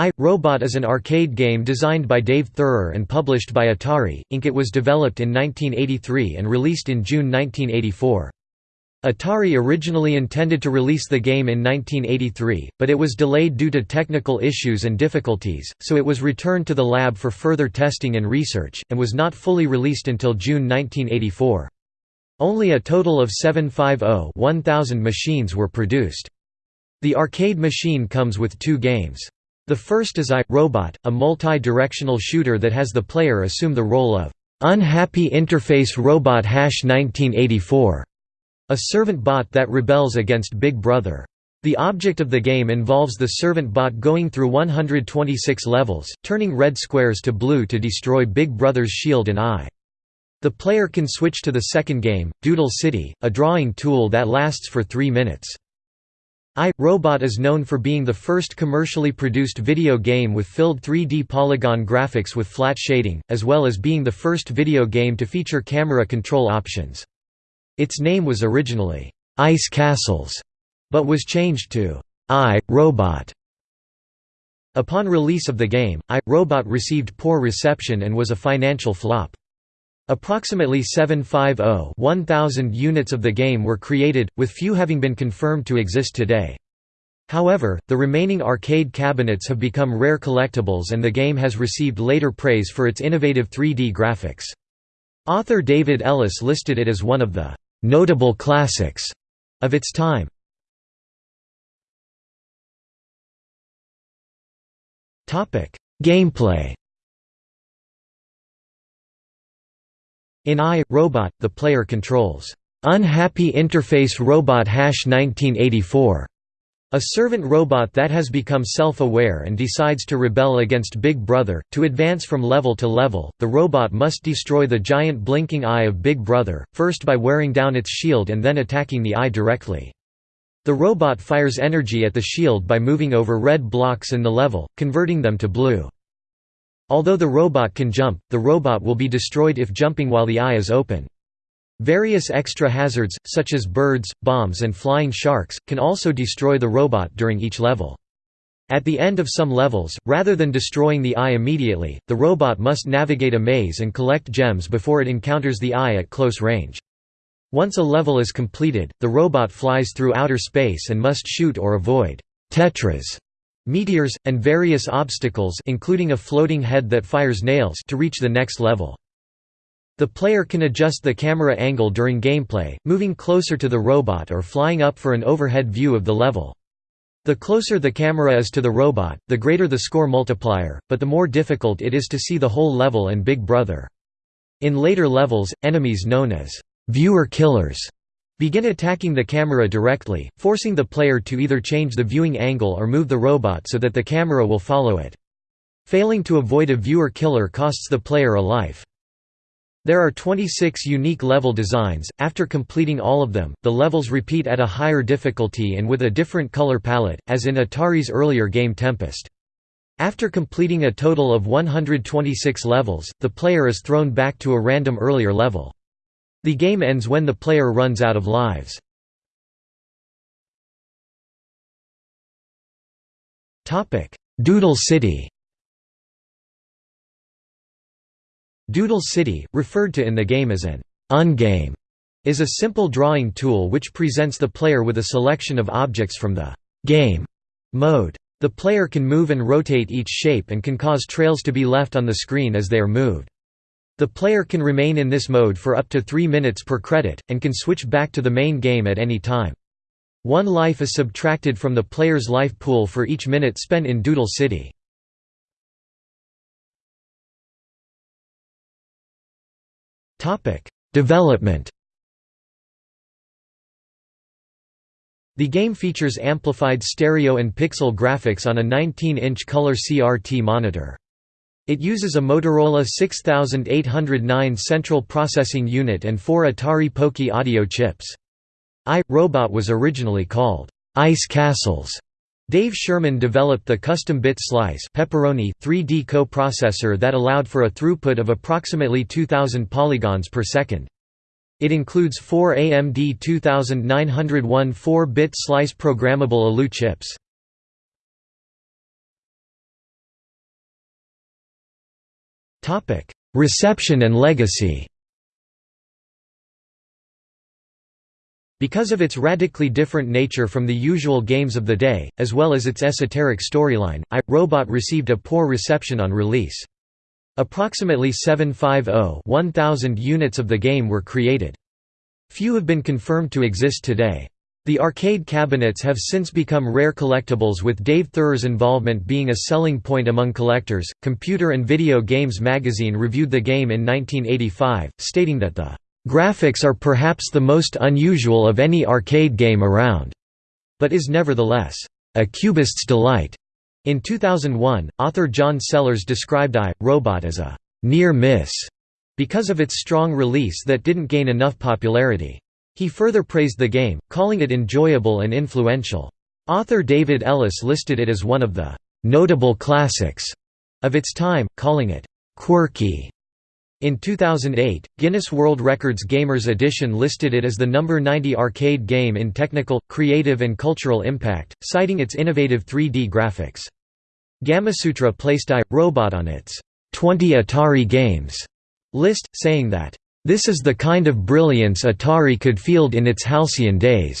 I, Robot is an arcade game designed by Dave Theurer and published by Atari, Inc. It was developed in 1983 and released in June 1984. Atari originally intended to release the game in 1983, but it was delayed due to technical issues and difficulties, so it was returned to the lab for further testing and research, and was not fully released until June 1984. Only a total of 750-1000 machines were produced. The arcade machine comes with two games. The first is I, Robot, a multi-directional shooter that has the player assume the role of Unhappy Interface Robot 1984, a servant bot that rebels against Big Brother. The object of the game involves the servant bot going through 126 levels, turning red squares to blue to destroy Big Brother's shield and eye. The player can switch to the second game, Doodle City, a drawing tool that lasts for three minutes. I, Robot is known for being the first commercially produced video game with filled 3D polygon graphics with flat shading, as well as being the first video game to feature camera control options. Its name was originally, Ice Castles, but was changed to I, Robot. Upon release of the game, I, Robot received poor reception and was a financial flop. Approximately 750-1000 units of the game were created, with few having been confirmed to exist today. However, the remaining arcade cabinets have become rare collectibles and the game has received later praise for its innovative 3D graphics. Author David Ellis listed it as one of the «notable classics» of its time. Gameplay In I, Robot, the player controls Unhappy Interface Robot Hash 1984, a servant robot that has become self-aware and decides to rebel against Big Brother. To advance from level to level, the robot must destroy the giant blinking eye of Big Brother, first by wearing down its shield and then attacking the eye directly. The robot fires energy at the shield by moving over red blocks in the level, converting them to blue. Although the robot can jump, the robot will be destroyed if jumping while the eye is open. Various extra hazards, such as birds, bombs and flying sharks, can also destroy the robot during each level. At the end of some levels, rather than destroying the eye immediately, the robot must navigate a maze and collect gems before it encounters the eye at close range. Once a level is completed, the robot flies through outer space and must shoot or avoid tetras meteors, and various obstacles including a floating head that fires nails to reach the next level. The player can adjust the camera angle during gameplay, moving closer to the robot or flying up for an overhead view of the level. The closer the camera is to the robot, the greater the score multiplier, but the more difficult it is to see the whole level and Big Brother. In later levels, enemies known as viewer killers begin attacking the camera directly, forcing the player to either change the viewing angle or move the robot so that the camera will follow it. Failing to avoid a viewer killer costs the player a life. There are 26 unique level designs. After completing all of them, the levels repeat at a higher difficulty and with a different color palette, as in Atari's earlier game Tempest. After completing a total of 126 levels, the player is thrown back to a random earlier level. The game ends when the player runs out of lives. Doodle City Doodle City, referred to in the game as an ungame, is a simple drawing tool which presents the player with a selection of objects from the game mode. The player can move and rotate each shape and can cause trails to be left on the screen as they are moved. The player can remain in this mode for up to 3 minutes per credit, and can switch back to the main game at any time. One life is subtracted from the player's life pool for each minute spent in Doodle City. Development The game features amplified stereo and pixel graphics on a 19-inch color CRT monitor. It uses a Motorola 6809 central processing unit and four Atari Pokey audio chips. I, Robot was originally called Ice Castles. Dave Sherman developed the custom bit slice pepperoni 3D co-processor that allowed for a throughput of approximately 2000 polygons per second. It includes four AMD 2901 4-bit slice programmable ALU chips. Reception and legacy Because of its radically different nature from the usual games of the day, as well as its esoteric storyline, I, Robot received a poor reception on release. Approximately 750 units of the game were created. Few have been confirmed to exist today. The arcade cabinets have since become rare collectibles with Dave Theurer's involvement being a selling point among collectors. Computer and Video Games magazine reviewed the game in 1985, stating that the Graphics are perhaps the most unusual of any arcade game around, but is nevertheless a cubist's delight. In 2001, author John Sellers described I, Robot as a near miss because of its strong release that didn't gain enough popularity. He further praised the game, calling it enjoyable and influential. Author David Ellis listed it as one of the notable classics of its time, calling it quirky in 2008, Guinness World Records Gamers Edition listed it as the number 90 arcade game in technical, creative and cultural impact, citing its innovative 3D graphics. Gamasutra placed I, Robot on its 20 Atari games list, saying that, "...this is the kind of brilliance Atari could field in its halcyon days."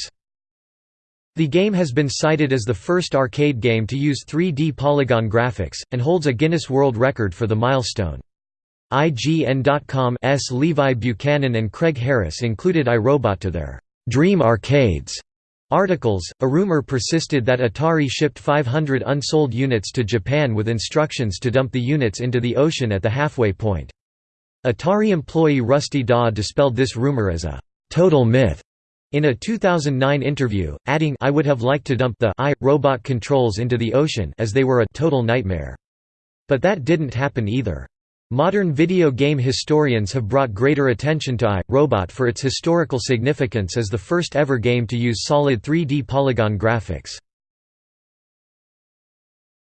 The game has been cited as the first arcade game to use 3D polygon graphics, and holds a Guinness World Record for the milestone. IGN.com's Levi Buchanan and Craig Harris included iRobot to their Dream Arcades articles. A rumor persisted that Atari shipped 500 unsold units to Japan with instructions to dump the units into the ocean at the halfway point. Atari employee Rusty Dawe dispelled this rumor as a total myth in a 2009 interview, adding I would have liked to dump the I, robot controls into the ocean as they were a total nightmare. But that didn't happen either. Modern video game historians have brought greater attention to I, Robot for its historical significance as the first ever game to use solid 3D polygon graphics.